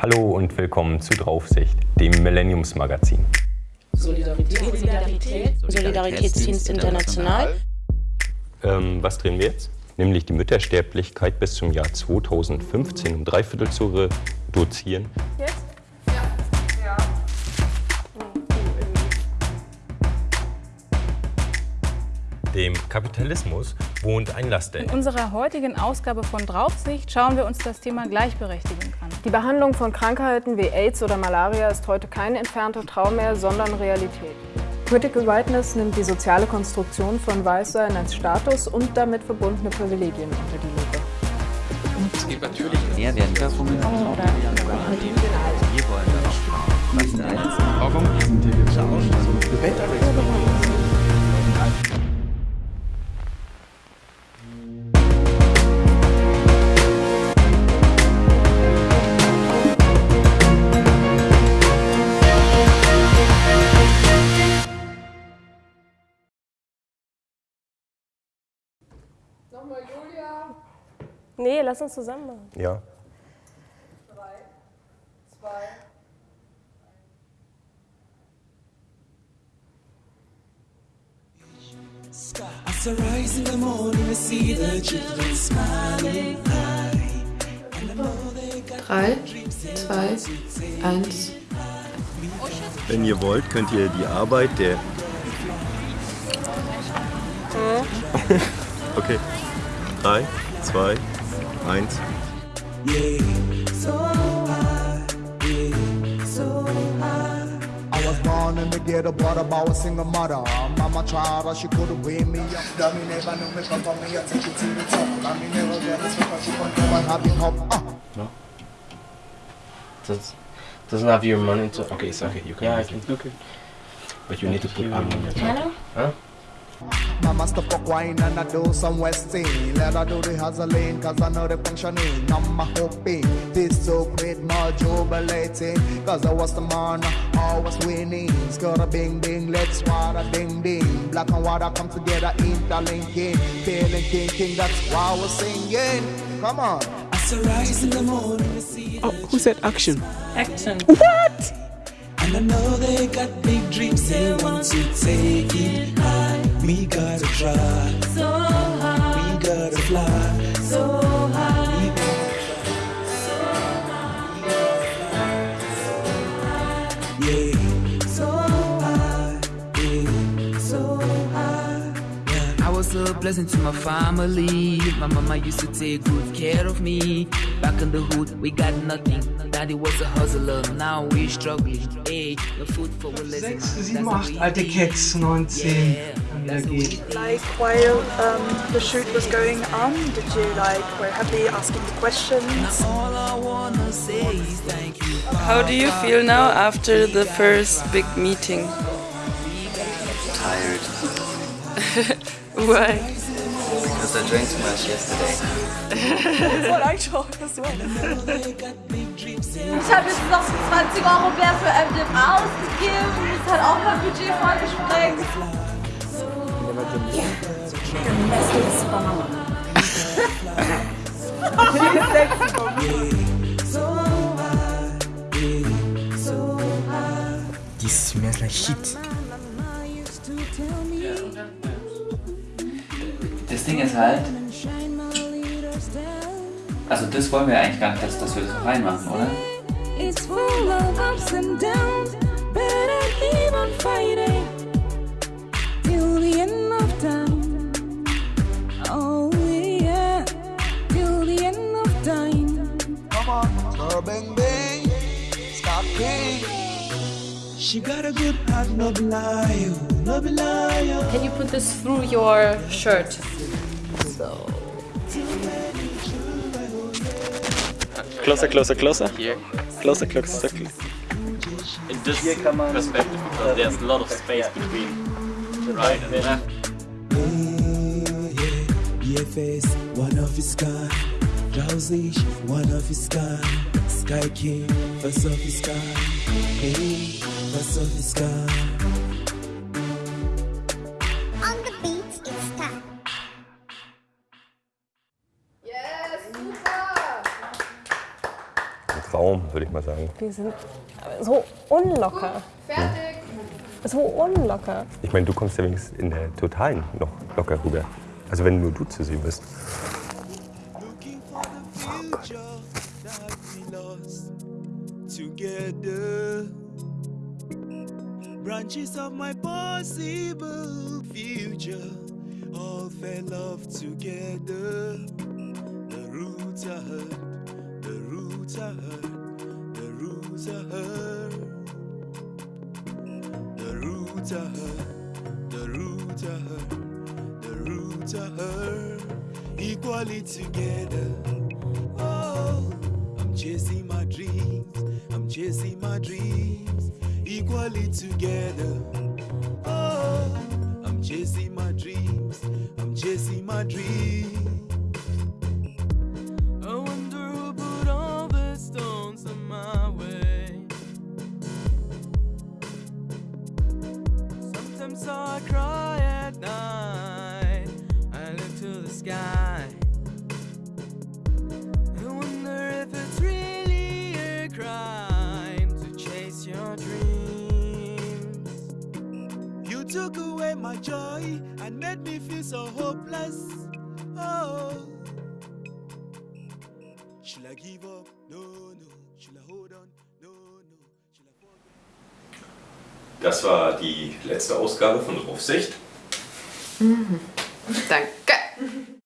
Hallo und willkommen zu Draufsicht, dem Millenniumsmagazin. Solidarität. Solidarität. Solidaritätsdienst International. Ähm, was drehen wir jetzt? Nämlich die Müttersterblichkeit bis zum Jahr 2015 um drei Viertel zu reduzieren. Dem Kapitalismus wohnt ein Laster. In unserer heutigen Ausgabe von Draufsicht schauen wir uns das Thema Gleichberechtigung an. Die Behandlung von Krankheiten wie AIDS oder Malaria ist heute kein entfernter Traum mehr, sondern Realität. Critical Whiteness nimmt die soziale Konstruktion von Weißsein als Status und damit verbundene Privilegien unter die Lupe. Es gibt natürlich mehr werden davon oder wir wollen darauf schauen. Warum Julia. Nee, lass uns zusammen machen. Ja. Drei, zwei, I rise in the morning to see the children smiling high. And I know they got 3, 2, 1. Wenn ihr wollt, könnt ihr die Arbeit der. okay. 3, 2, 1. yeah, so high, yeah, so high. I was born in the ghetto, but about a single mother. Mama tried, but she couldn't weigh me up. Daddy never knew me come from me, I take it to the top. Mommy never get us because she couldn't never have it up. Uh. Does doesn't have your money to. Okay, it's okay. You can. Yeah, I can. it. Okay. But you need to put arm on your top. Huh? Mama stop for wine and I do some westing. Let her do the hustling, cause I know the functioning. I'm hoping this so great, more jubilating. Cause I was the man, always winning. Skirt a bing bing, let's water ding ding. Black and white come together, interlinking. Feeling king king, that's why we're singing. Come on. I in the morning see Oh, who said action? Action. And I know they got big dreams, they want to take it high. We gotta try, So high, we gotta fly. so high. Blessing to my family. My mama used to take good care of me. Back in the hood, we got nothing. Daddy was a hustler, now we struggling. Hey, no food for a living. 6, 7, 8 alte Cats, 19 dann wieder geht. Like while um, the shoot was going on, did you like were happy asking the questions? All I wanna say is thank you. How do you feel now after the first big meeting? Tired. Why? Because I drank too much yesterday. Voll eingeschraubt, das war. Ich habe jetzt noch 20 Euro mehr für MDMA ausgegeben. Das hat auch mein Budget voll gesprengt. This smells like shit. Das Ding ist halt. Also, das wollen wir eigentlich gar nicht, dass, dass wir das noch reinmachen, oder? It's full of She got a good heart, no be lie, no be lie. Can you put this through your shirt? So. Closer, closer, closer. Here. Closer, closer, closer. In this perspective, because there's a lot of space between the right and the left. Yeah, face, one of his kind. Drowsy, one of his kind. Sky King, first of his kind. Hey, first of his kind. On the beat, it's time. Traum, würde ich mal sagen. Wir sind so unlocker. Fertig. So unlocker. Ich meine, du kommst ja wenigstens in der Totalen noch locker rüber. Also wenn nur du zu sehen bist. Oh Gott. together. Branches of my possible future all fell off together. The roots are hurt, the roots are hurt, the roots are hurt. The roots are hurt, the roots are hurt, the roots are hurt. Equally together. Oh, I'm chasing my dreams. I'm chasing my dreams equally together. Oh, I'm chasing my dreams. I'm chasing my dreams. I wonder who put all the stones in my way. Sometimes I cry away my joy and made me feel so hopeless. Oh, should I give up? No, no. Should I hold on? No, no. Should I fall? Das war die letzte Ausgabe von Draufsicht. Danke.